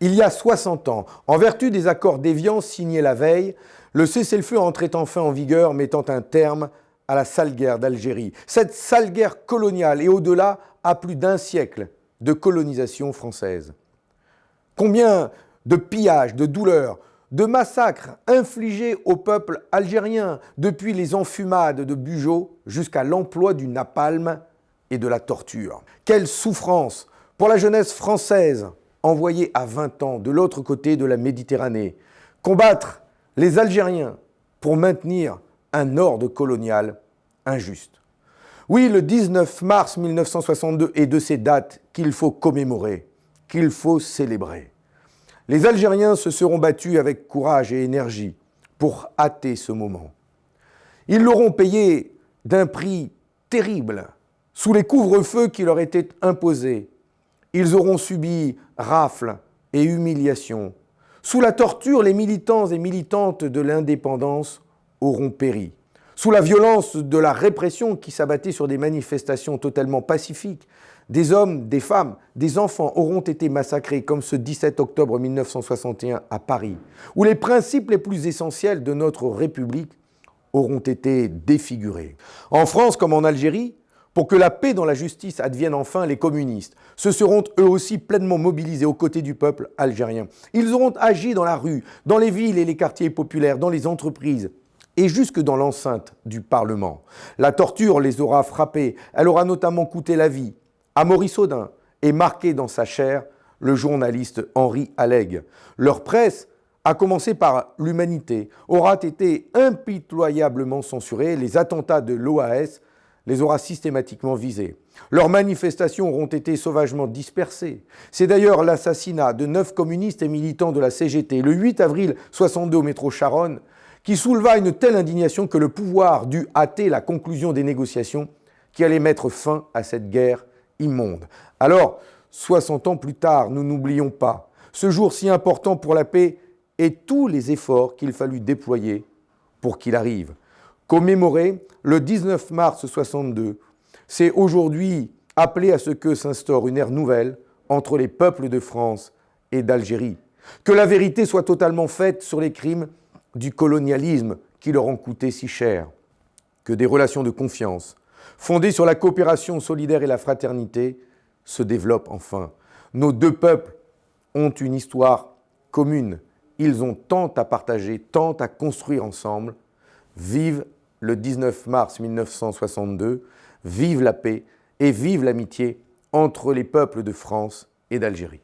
Il y a 60 ans, en vertu des accords d'Évian signés la veille, le cessez-le-feu entrait enfin en vigueur, mettant un terme à la sale guerre d'Algérie. Cette sale guerre coloniale et au-delà à plus d'un siècle de colonisation française. Combien de pillages, de douleurs, de massacres infligés au peuple algérien, depuis les enfumades de Bugeaud jusqu'à l'emploi du napalm et de la torture. Quelle souffrance pour la jeunesse française envoyée à 20 ans de l'autre côté de la Méditerranée, combattre les Algériens pour maintenir un ordre colonial injuste. Oui, le 19 mars 1962 est de ces dates qu'il faut commémorer, qu'il faut célébrer. Les Algériens se seront battus avec courage et énergie pour hâter ce moment. Ils l'auront payé d'un prix terrible, sous les couvre-feux qui leur étaient imposés. Ils auront subi rafles et humiliations. Sous la torture, les militants et militantes de l'indépendance auront péri. Sous la violence de la répression qui s'abattait sur des manifestations totalement pacifiques, des hommes, des femmes, des enfants auront été massacrés comme ce 17 octobre 1961 à Paris, où les principes les plus essentiels de notre République auront été défigurés. En France comme en Algérie, pour que la paix dans la justice advienne enfin, les communistes se seront eux aussi pleinement mobilisés aux côtés du peuple algérien. Ils auront agi dans la rue, dans les villes et les quartiers populaires, dans les entreprises, et jusque dans l'enceinte du Parlement. La torture les aura frappés, elle aura notamment coûté la vie à Maurice Audin et marqué dans sa chair le journaliste Henri Allègue. Leur presse, à commencer par l'Humanité, aura été impitoyablement censurée. Les attentats de l'OAS les aura systématiquement visés. Leurs manifestations auront été sauvagement dispersées. C'est d'ailleurs l'assassinat de neuf communistes et militants de la CGT le 8 avril 62 au métro Charonne qui souleva une telle indignation que le pouvoir dut hâter la conclusion des négociations qui allaient mettre fin à cette guerre immonde. Alors, 60 ans plus tard, nous n'oublions pas ce jour si important pour la paix et tous les efforts qu'il fallut déployer pour qu'il arrive. Commémorer le 19 mars 62, c'est aujourd'hui appeler à ce que s'instaure une ère nouvelle entre les peuples de France et d'Algérie. Que la vérité soit totalement faite sur les crimes du colonialisme qui leur ont coûté si cher, que des relations de confiance, fondées sur la coopération solidaire et la fraternité, se développent enfin. Nos deux peuples ont une histoire commune. Ils ont tant à partager, tant à construire ensemble. Vive le 19 mars 1962, vive la paix et vive l'amitié entre les peuples de France et d'Algérie.